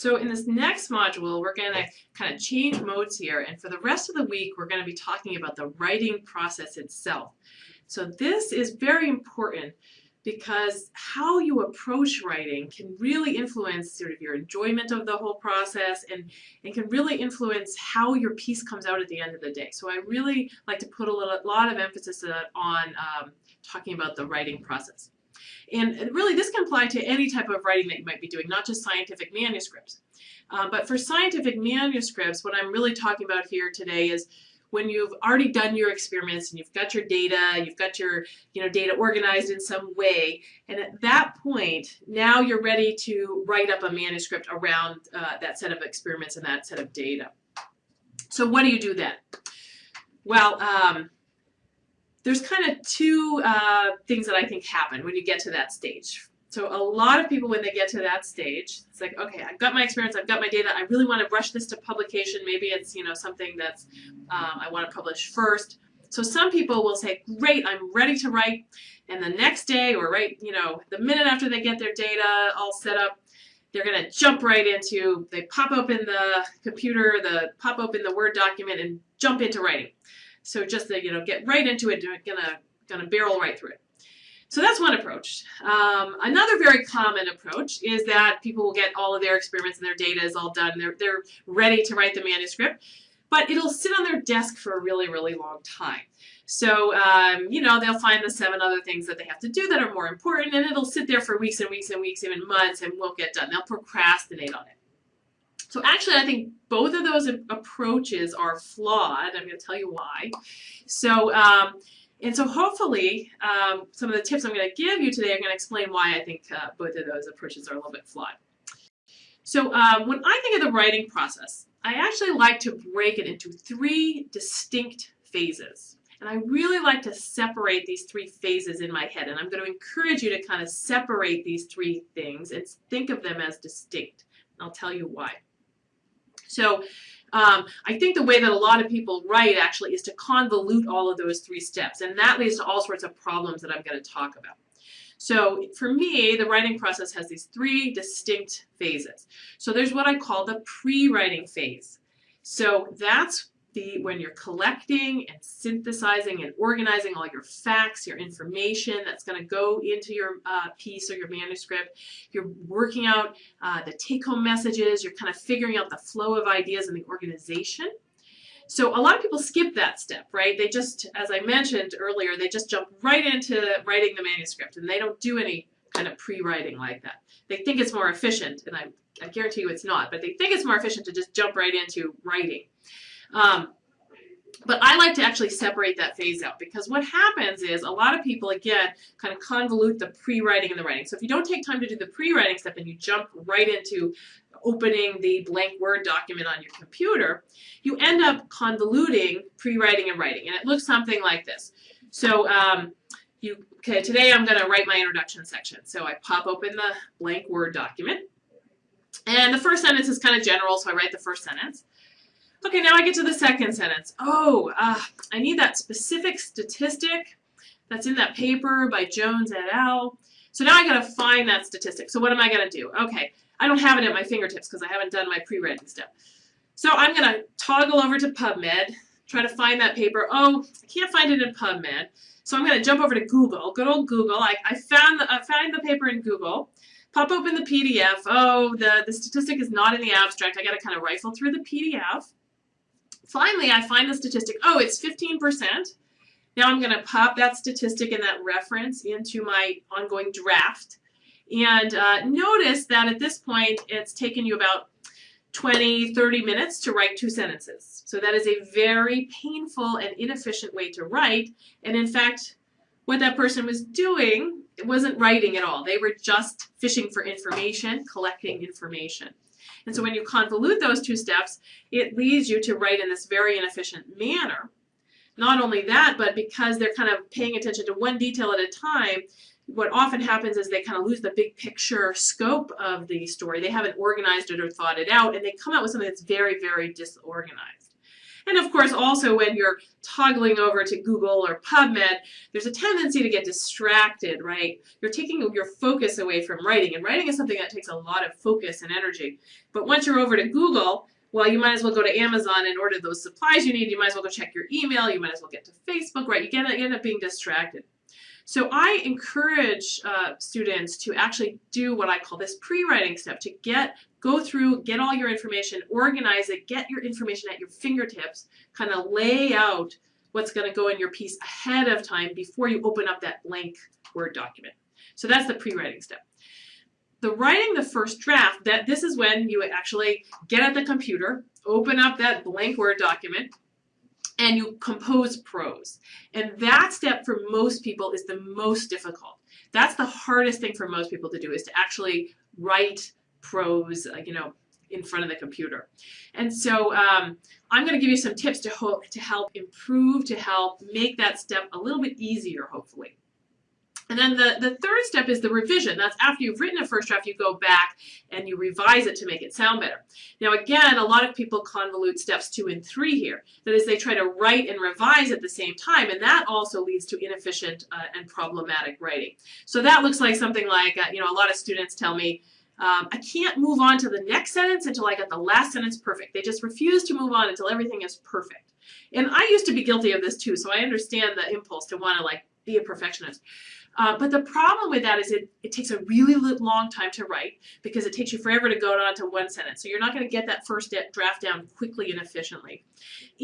So in this next module, we're going to kind of change modes here, and for the rest of the week, we're going to be talking about the writing process itself. So this is very important because how you approach writing can really influence sort of your enjoyment of the whole process and, and can really influence how your piece comes out at the end of the day. So I really like to put a lot of emphasis on um, talking about the writing process. And really this can apply to any type of writing that you might be doing, not just scientific manuscripts. Uh, but for scientific manuscripts, what I'm really talking about here today is when you've already done your experiments and you've got your data, you've got your you know data organized in some way, and at that point, now you're ready to write up a manuscript around uh, that set of experiments and that set of data. So what do you do then? Well, um, there's kind of two uh, things that I think happen when you get to that stage. So a lot of people, when they get to that stage, it's like, okay, I've got my experience, I've got my data, I really want to rush this to publication. Maybe it's, you know, something that's um, I want to publish first. So some people will say, great, I'm ready to write. And the next day or right, you know, the minute after they get their data all set up, they're going to jump right into, they pop open the computer, the pop open the Word document and jump into writing. So just to, you know, get right into it, gonna, gonna barrel right through it. So that's one approach. Um, another very common approach is that people will get all of their experiments and their data is all done. They're, they're ready to write the manuscript, but it'll sit on their desk for a really, really long time. So, um, you know, they'll find the seven other things that they have to do that are more important, and it'll sit there for weeks and weeks and weeks, even months, and won't get done. They'll procrastinate on it. So actually, I think both of those approaches are flawed. I'm going to tell you why. So, um, and so hopefully, um, some of the tips I'm going to give you today are going to explain why I think uh, both of those approaches are a little bit flawed. So um, when I think of the writing process, I actually like to break it into three distinct phases. And I really like to separate these three phases in my head. And I'm going to encourage you to kind of separate these three things and think of them as distinct. I'll tell you why. So um, I think the way that a lot of people write actually is to convolute all of those three steps, and that leads to all sorts of problems that I'm going to talk about. So for me, the writing process has these three distinct phases. So there's what I call the pre-writing phase. So that's the when you're collecting and synthesizing and organizing all your facts, your information that's going to go into your uh, piece or your manuscript. You're working out uh, the take-home messages. You're kind of figuring out the flow of ideas and the organization. So a lot of people skip that step, right? They just, as I mentioned earlier, they just jump right into writing the manuscript and they don't do any kind of pre-writing like that. They think it's more efficient, and I, I guarantee you it's not, but they think it's more efficient to just jump right into writing. Um, but I like to actually separate that phase out because what happens is a lot of people, again, kind of convolute the pre-writing and the writing. So if you don't take time to do the pre-writing step and you jump right into opening the blank Word document on your computer, you end up convoluting pre-writing and writing. And it looks something like this. So um, you, okay, today I'm going to write my introduction section. So I pop open the blank Word document. And the first sentence is kind of general, so I write the first sentence. Okay, now I get to the second sentence. Oh, uh, I need that specific statistic that's in that paper by Jones et al. So now I got to find that statistic. So what am I going to do? Okay, I don't have it at my fingertips because I haven't done my pre-writing step. So I'm going to toggle over to PubMed, try to find that paper. Oh, I can't find it in PubMed. So I'm going to jump over to Google, good old Google. I, I, found the, I found the paper in Google. Pop open the PDF. Oh, the, the statistic is not in the abstract. I got to kind of rifle through the PDF. Finally, I find the statistic, oh, it's 15%. Now I'm going to pop that statistic and that reference into my ongoing draft. And uh, notice that at this point, it's taken you about 20, 30 minutes to write two sentences. So that is a very painful and inefficient way to write. And in fact, what that person was doing wasn't writing at all. They were just fishing for information, collecting information. And so when you convolute those two steps, it leads you to write in this very inefficient manner. Not only that, but because they're kind of paying attention to one detail at a time, what often happens is they kind of lose the big picture scope of the story. They haven't organized it or thought it out, and they come out with something that's very, very disorganized. And of course, also when you're toggling over to Google or PubMed, there's a tendency to get distracted, right? You're taking your focus away from writing, and writing is something that takes a lot of focus and energy. But once you're over to Google, well, you might as well go to Amazon and order those supplies you need. You might as well go check your email. You might as well get to Facebook, right? You, get, you end up being distracted. So I encourage uh, students to actually do what I call this pre-writing step, to get, go through, get all your information, organize it, get your information at your fingertips, kind of lay out what's going to go in your piece ahead of time before you open up that blank Word document. So that's the pre-writing step. The writing the first draft, that this is when you actually get at the computer, open up that blank Word document, and you compose prose. And that step for most people is the most difficult. That's the hardest thing for most people to do is to actually write prose, uh, you know, in front of the computer. And so um, I'm going to give you some tips to, hook to help improve, to help make that step a little bit easier, hopefully. And then the, the third step is the revision. That's after you've written a first draft, you go back and you revise it to make it sound better. Now again, a lot of people convolute steps two and three here. That is, they try to write and revise at the same time, and that also leads to inefficient uh, and problematic writing. So that looks like something like, uh, you know, a lot of students tell me, um, I can't move on to the next sentence until I get the last sentence perfect. They just refuse to move on until everything is perfect. And I used to be guilty of this too, so I understand the impulse to want to like be a perfectionist. Uh, but the problem with that is it, it takes a really long time to write because it takes you forever to go on to one sentence. So you're not going to get that first draft down quickly and efficiently.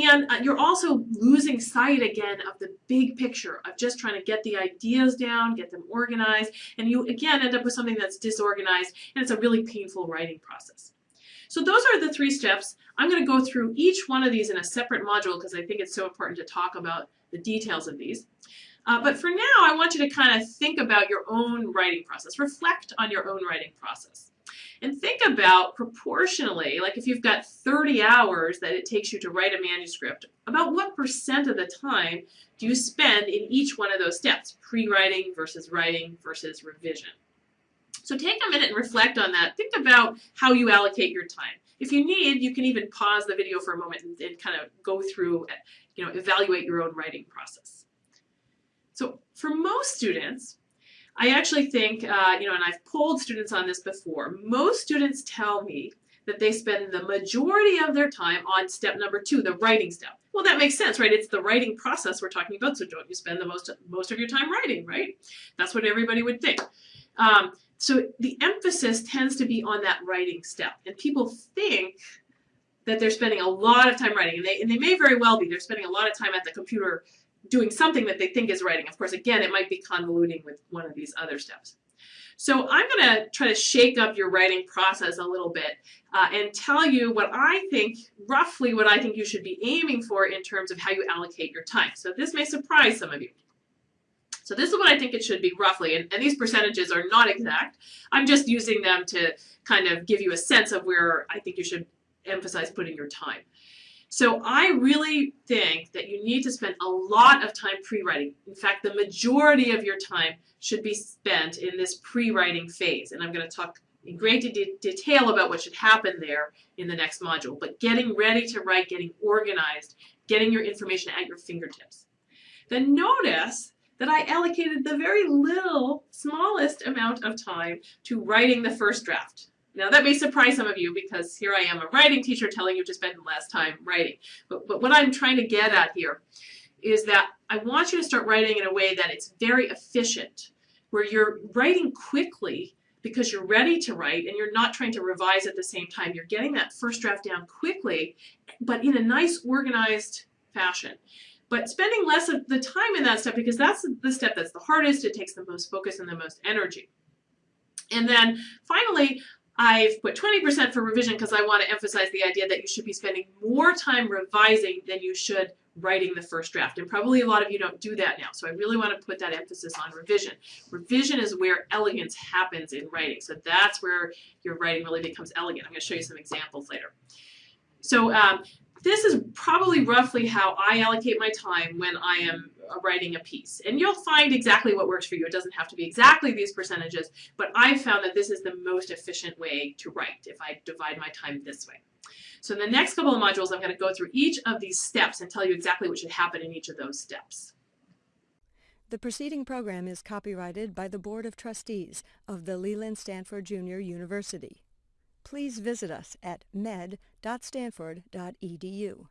And uh, you're also losing sight again of the big picture of just trying to get the ideas down, get them organized, and you again end up with something that's disorganized and it's a really painful writing process. So those are the three steps. I'm going to go through each one of these in a separate module because I think it's so important to talk about the details of these. Uh, but for now, I want you to kind of think about your own writing process. Reflect on your own writing process. And think about proportionally, like if you've got 30 hours that it takes you to write a manuscript, about what percent of the time do you spend in each one of those steps, pre-writing versus writing versus revision. So take a minute and reflect on that. Think about how you allocate your time. If you need, you can even pause the video for a moment and, and kind of go through, you know, evaluate your own writing process. So for most students, I actually think, uh, you know, and I've polled students on this before, most students tell me that they spend the majority of their time on step number two, the writing step. Well, that makes sense, right? It's the writing process we're talking about, so don't you spend the most, most of your time writing, right? That's what everybody would think. Um, so the emphasis tends to be on that writing step, and people think that they're spending a lot of time writing, and they, and they may very well be. They're spending a lot of time at the computer doing something that they think is writing. Of course, again, it might be convoluting with one of these other steps. So I'm going to try to shake up your writing process a little bit uh, and tell you what I think, roughly what I think you should be aiming for in terms of how you allocate your time. So this may surprise some of you. So this is what I think it should be roughly, and, and these percentages are not exact. I'm just using them to kind of give you a sense of where I think you should emphasize putting your time. So I really think that you need to spend a lot of time pre-writing. In fact, the majority of your time should be spent in this pre-writing phase. And I'm going to talk in great de detail about what should happen there in the next module. But getting ready to write, getting organized, getting your information at your fingertips. Then notice that I allocated the very little, smallest amount of time to writing the first draft. Now that may surprise some of you because here I am, a writing teacher telling you to spend less time writing. But, but what I'm trying to get at here is that I want you to start writing in a way that it's very efficient, where you're writing quickly because you're ready to write and you're not trying to revise at the same time. You're getting that first draft down quickly, but in a nice organized fashion. But spending less of the time in that step because that's the step that's the hardest, it takes the most focus and the most energy. And then finally, I've put 20% for revision because I want to emphasize the idea that you should be spending more time revising than you should writing the first draft. And probably a lot of you don't do that now. So I really want to put that emphasis on revision. Revision is where elegance happens in writing. So that's where your writing really becomes elegant. I'm going to show you some examples later. So um, this is probably roughly how I allocate my time when I am writing a piece. And you'll find exactly what works for you. It doesn't have to be exactly these percentages, but I've found that this is the most efficient way to write if I divide my time this way. So in the next couple of modules, I'm going to go through each of these steps and tell you exactly what should happen in each of those steps. The preceding program is copyrighted by the Board of Trustees of the Leland Stanford Junior University. Please visit us at med.stanford.edu.